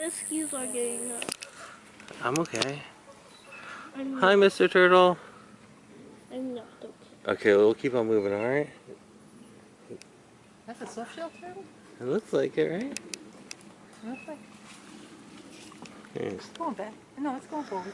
Rescues are getting up. I'm okay. I'm Hi, Mr. Turtle. I'm not okay. Okay, we'll keep on moving, alright? That's a soft shell turtle? It looks like it, right? Looks like Yes. it's going back. No, it's going forward.